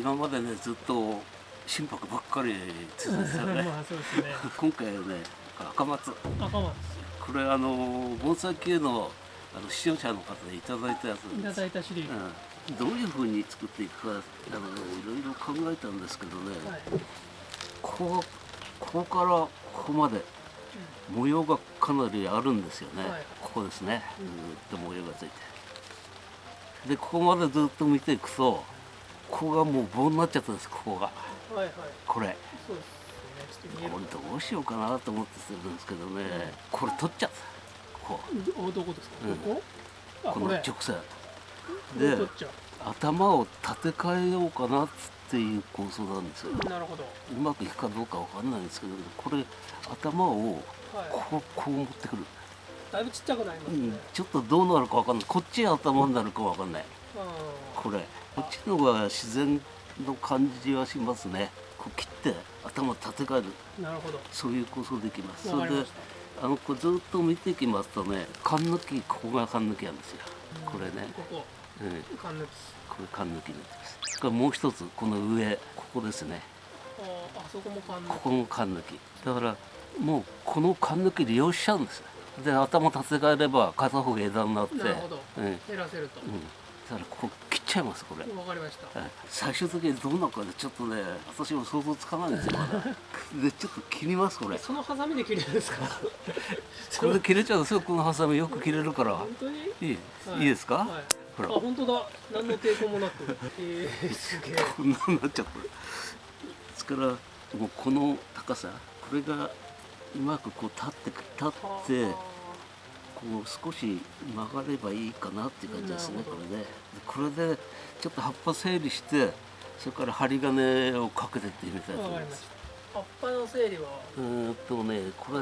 今までねずっと心拍ばっかり続いてたね。ね。今回はね赤松。赤松。これあの盆栽系のあの視聴者の方でいただいたやつ。いただいたシリーズ、うん、どういうふうに作っていくかあのいろいろ考えたんですけどね、はい。ここここからここまで模様がかなりあるんですよね、はい。ここですね。うん。ずーっと模様がついて。でここまでずっと見ていくとここがもう棒になっちゃったんですここが。はいはい。これ。そうですね。これどうしようかなと思ってるんですけどね。これ取っちゃった。こおどこですか、うん。ここ？あここの直線。で頭を立て替えようかなっていう構想なんですよ。うなるほど。うまくいくかどうかわかんないんですけどこれ頭をはい。こうこう持ってくる、だいぶちっちゃくなりますね、うん、ちょっとどうなるかわかんない。こっちが頭になるかわかんない。あこれこっちの方が自然の感じはしますね。こう切って頭立て替える。ーなるほど。そういう構想できます。それであのこうずっと見ていきますとね缶抜きここが缶抜きなんですよ。たこれね。ここ。うん缶抜き。これ缶抜きになってます。それからもう一つこの上ここですね。あそこも缶抜き。ここも缶抜き。だからもうこの缶抜き利用しちゃうんです。よで頭立て替えれば片方が枝になってなるほど。うんうん減らせると、だからここ切っちゃいますこれ。わかりました。はい。最終的にどうなるかでちょっとね私も想像つかないんですよまだ。でちょっと切りますこれ。そのハサミで切れるんですか？これで切れちゃうんですよこのハサミよく切れるから。本当に？いい、はい。いいですか、はい。ほら。あ本当だ。何の抵抗もなく。えー、すげえ。こんなになっちゃった。ですからもうこの高さこれがうまくこう立ってく立ってこう少し曲がればいいかなっていう感じですねこれね。でこれでちょっと葉っぱ整理してそれから針金をかけてってみたいとわ思います葉っぱの整理は？うーんとねこれ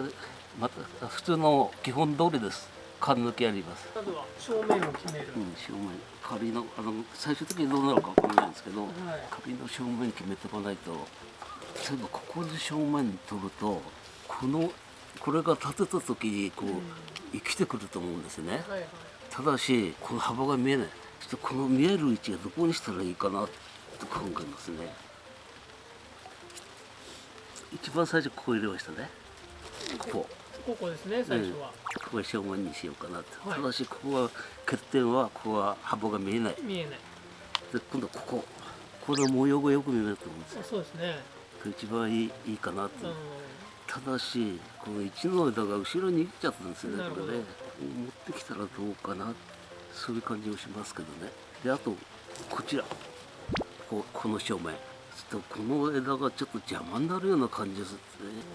また普通の基本通りです。缶抜きあります。まずは正面を決める、うん正面。仮のあの最終的にどうなるかわかんないんですけど、はい。仮の正面決めておかないと。例えばここで正面取るとこのこれが立てた時にこう、生きてくると思うんですね。はいはい。ただしこの幅が見えない。ちょっとこの見える位置がどこにしたらいいかなと考えますね。一番最初ここ入れましたね。ここ。ここですね最初は、ここは正面にしようかなと、はい。ただしここは欠点はここは幅が見えない。見えない。で今度ここ。この模様がよく見えると思うんですよ。あそうですね。一番いいいいかなと、うただしこの一の枝が後ろに行っちゃったんですよねこれね。持ってきたらどうかなそういう感じもしますけどね。であとこちら。ここの正面。ちょっとこの枝がちょっと邪魔になるような感じですね。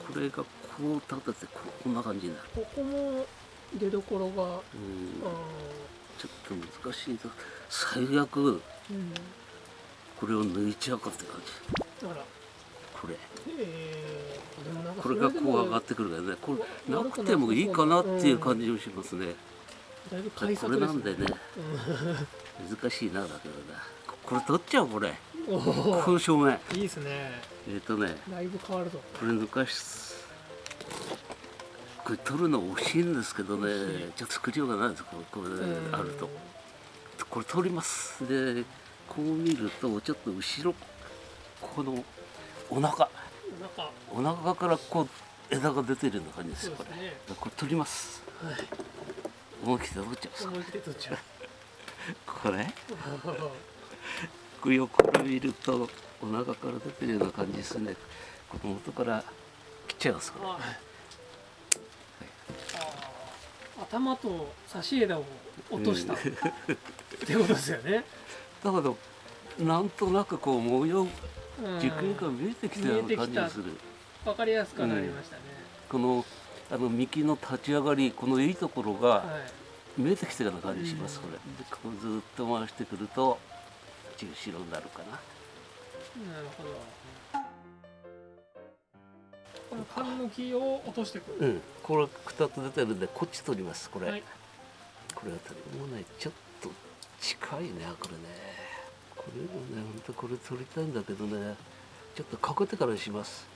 これがこう立ててここんな感じになる。ここも出どころが、ちょっと難しいと最悪ーうん、これを抜いちゃうかって感じ。これ。えー、これがこう上がってくるからね。これなくてもいいかなっていう感じもしますね、だいぶこれなんでね。難しいなだけどなここれ取っちゃうこれ。こおの正面いいですね。えっ、とね。だいぶ変わるぞ。これ抜かしこれ取るの惜しいんですけどね。ちょっと作りようがないです。これこれうん。あると。これ取ります。でこう見るとちょっと後ろこのお腹お腹からこう枝が出てるような感じですよこれ。これ取ります。はい。思い切って取っちゃいます。思い切って取っちゃう。これ？これ横から見るとお腹から出てるような感じですね。この元から切っちゃいますこれ。はい。頭と差し枝を落とした、うん。ってことですよね、だけどなんとなくこう模様うん、軸が見えてきたような感じがする、分かりやすくなりましたね、このあの幹の立ち上がりこのいいところがはい。見えてきたような感じします、うん。これ。でこうずっと回してくると中白になるかな。なるほど。この缶抜きを落としてくる、うん。これ2つ出てるんでこっち取りますこれ、はい。これは取りもうねちょっと近いねこれねこれもね本当これ取りたいんだけどねちょっとかけてからにします。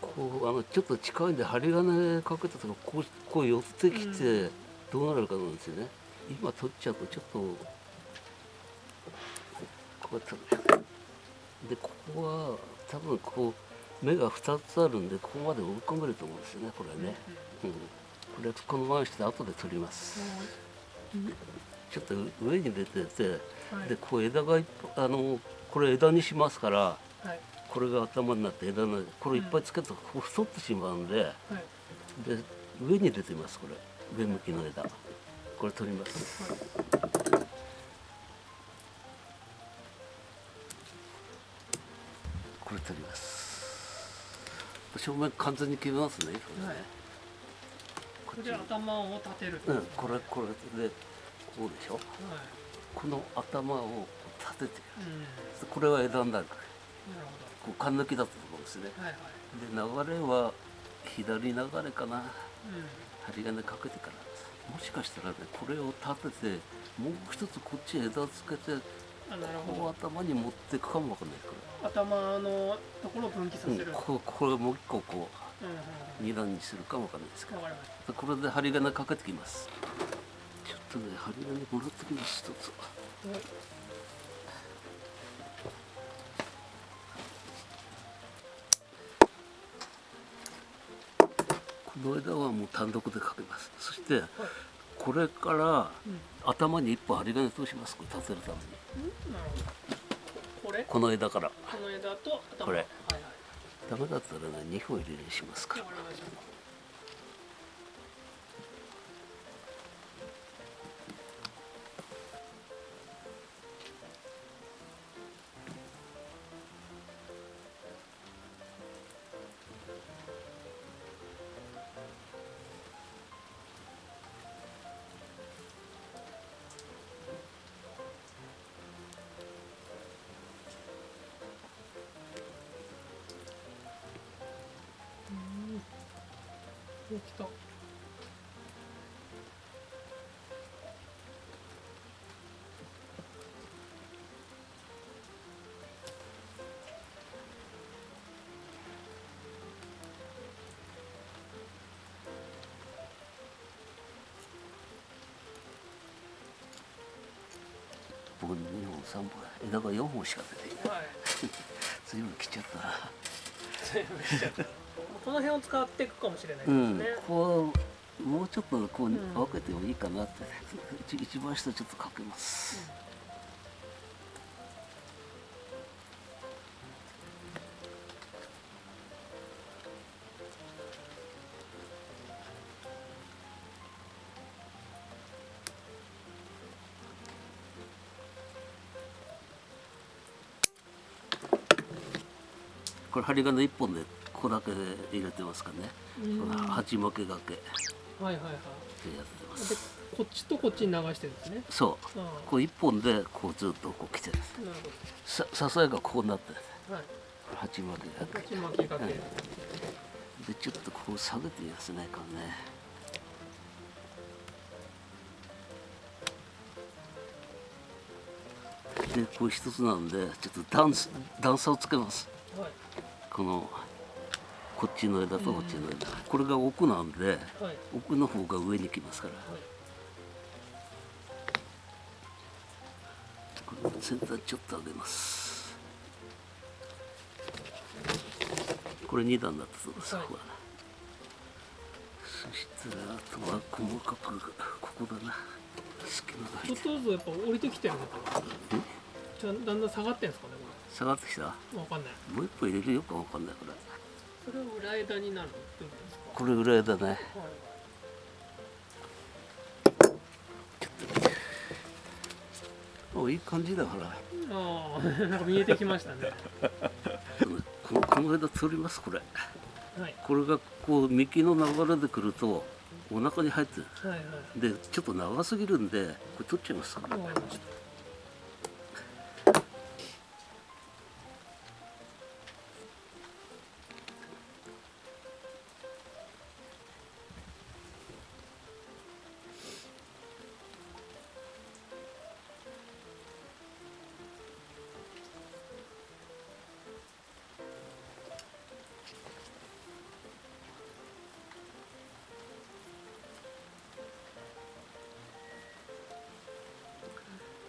こうあのちょっと近いんで針金かけたとかこうこう寄ってきてどうなるかなんですよね、今取っちゃうとちょっとこう取る。でここは多分こう目が2つあるんでここまで追い込めると思うんですよねこれね、うんこれこのままにして後で取りますちょっと上に出ててはい。でこう枝がいっぱいあのこれ枝にしますからはい。これが頭になって枝になってこれいっぱいつけるとここ太ってしまうんではい。で上に出てますこれ。上向きの枝。これ取ります。これ取ります。正面完全に切りますね、はい。これ頭を立てると、うんはいこれこれでこうでしょ？この頭を立ててうん。これは枝になるなるこう勘抜きだったところですね。はいはい。で流れは左流れかな。う針金かけてからもしかしたらねこれを立ててもう一つこっち枝つけてこほう頭に持っていくかもわかんないですこど。頭のところを分岐され、せる、うん、ここれもう一個こうんうんう二段にするかもわかんないですけど。これで針金かけてきますとね針金もらってきます一つ。たはいこの枝はもう単独でかけます。そしてはいこれからうん頭に一本針金通しますこれ立てるために。これここの枝から。の枝と頭。これ。はいはいダメだったらね2本入れにしますからお来た。僕2本3本枝が4本しか出ていない。はい。随分切っちゃったな。全部しちゃったこの辺を使っていくかもしれないでうん。すね、こうもうちょっとこう分けてもいいかなって、一一番下ちょっとかけます、これ針金一本で。ここだけで入れてますからね、鉢巻きがけ。ではいはいはい。やってまですこっちとこっちに流してるんですね。そう。あこう一本でこうずっとこう来てる。あなるさ支えがこうなってはい。鉢巻きがけ。こっち巻きかけ、うんでちょっとこう下げてみますねこれね。でこれ一つなんでちょっと段差段差をつけます。はい。このこっちの枝とこっちの枝、これが奥なんではい。奥の方が上に来ますから。先端ちょっと上げます。これ2段になったそうです、はい。そしたらあとは細かくここだな。隙間がちょっとずつやっぱ降りてきてるのかな。だんだん下がってんですかね下がってきた？これわかんない。もう一歩入れる？よくわかんないからそれは裏枝になるこれ裏枝ね。はい。おいい感じだから。ああ なんか見えてきましたね。このこの枝取りますこれ。はい。これがこう幹の流れでくるとお腹に入ってる。はいはい。でちょっと長すぎるんでこれ取っちゃいますか。らわ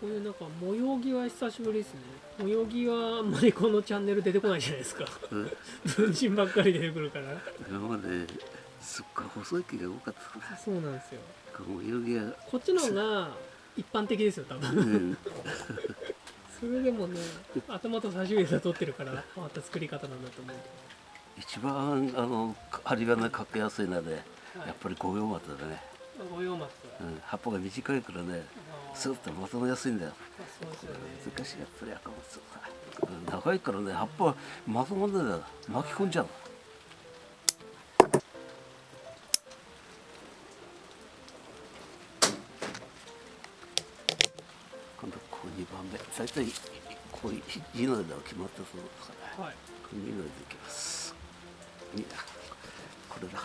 ここういうなんか模様着は久しぶりですね。模様着はあんまりこのチャンネル出てこないじゃないですか。うん。文人ばっかり出てくるから。今まですっごい細い木が多かった。そうなんですよ。もう泳ぎがこっちの方が一般的ですよ多う分ん。それでもね頭と差し枝取ってるから変わった作り方なんだと思う一番あの針金かけやすいのはね、はい。やっぱり五葉松だね、五葉松うん、葉っぱが短いからねあースーッとまとめやすいんだよ難しいやっぱり赤松はうん長いからね葉っぱまとまんないんだよ巻き込んじゃう。今度こう2番目大体こういう字の枝は決まったそうですから。はい。これ2の枝いきます。これだ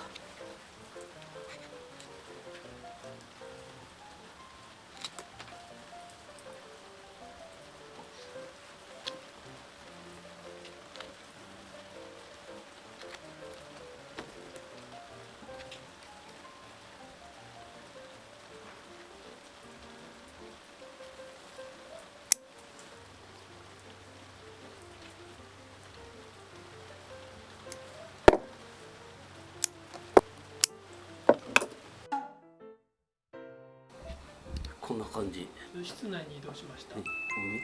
こんな感じ。室内に移動しました、見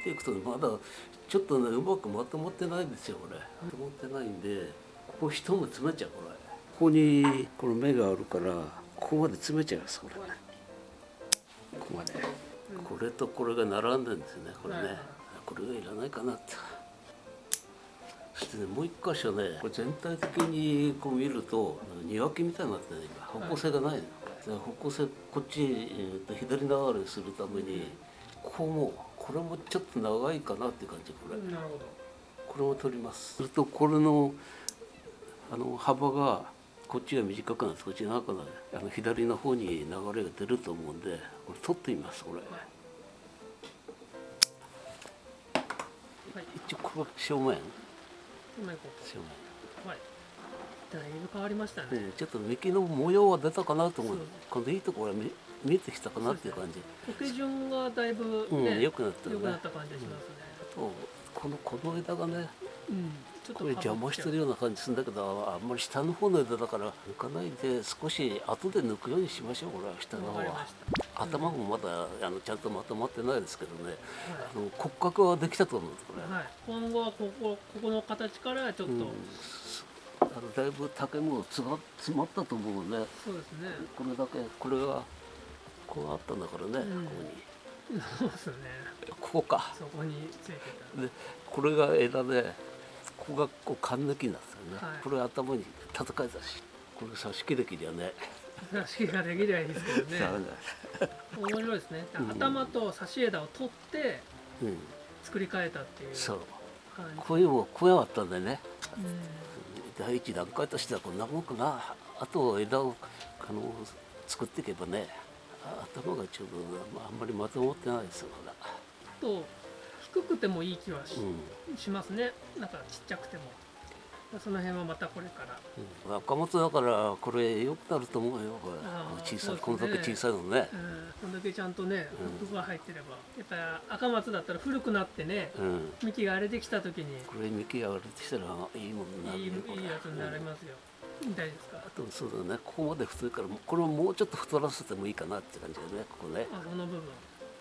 ていくとまだちょっとねうまくまとまってないんですよこれ。まとまってないんでここ一目詰めちゃうこれ。ここにこの目があるからここまで詰めちゃいますこれ。ここまで。これとこれが並んでるんですよねこれね。はい。はいこれがいらないかなって。そしてねもう一箇所ねこれ全体的にこう見ると庭木みたいになってね今。方向性がないの、で方向性こっち、えーと左流れするためにここもこれもちょっと長いかなっていう感じこれ、なるほど。これも取ります。するとこれのあの幅がこっちが短くなってこっちが長くなる。あの左の方に流れが出ると思うんでこれ取ってみますこれ、はい。一応これは正面。正面うはいだいぶ変わりましたね、ね、ちょっと幹の模様は出たかなと思う。そう。今度いいところが見見えてきたかなっていう感じ。苔順がだいぶうんね、良くなったよね。良くなった感じがしますね、とこのこの枝がねうん。ちょっことれ邪魔してるような感じするんだけどあんまり下の方の枝だから抜かないで少し後で抜くようにしましょうこれは。下の方は。頭もまだあのちゃんとまとまってないですけどね。あの骨格はできたと思うんですこれ、はい、今後はここここの形からちょっと、うんあのだいぶ竹もつが詰まったと思うね。そうですね。これだけこれがこうあったんだからね、うん。ここに。そうですね。ここか。そこについてた。でこれが枝でここがこう缶抜きになってたよね、はい。これ頭に叩かれたしこれ挿し木できりゃね。差しができりゃいいですけどね。面白いですね、うん。頭と差し枝を取ってうん。作り変えたっていうそう。こういうもこういうのあったんでね。うん第一段階としてはこんなもんかな。あと枝をあの作っていけばねあ頭がちょうどまああんまりまとまってないですよまだ。と低くてもいい気はし,、うん。しますね。なんかちっちゃくてもその辺はまたこれから。うん。赤松だからこれ良くなると思うよこれ。小さい、ね。こんだけ小さいのね。うん。こんだけちゃんとねうん。服が入ってれば、やっぱり赤松だったら古くなってねうん。幹が荒れてきた時に。これ幹が割れてきたらいいものになるいいいいやつになりますよ、大丈夫ですか？あとそうだね。ここまで太いからこれをもうちょっと太らせてもいいかなって感じだねここね。あその部分。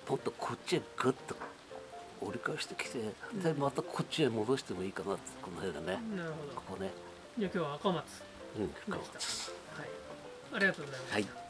もっとこっちへグッと折り返してきてでまたこっちへ戻してもいいかなこの辺だね。なるほど。ここね。じゃあ今日は赤松。うん赤松はい。ありがとうございました、はい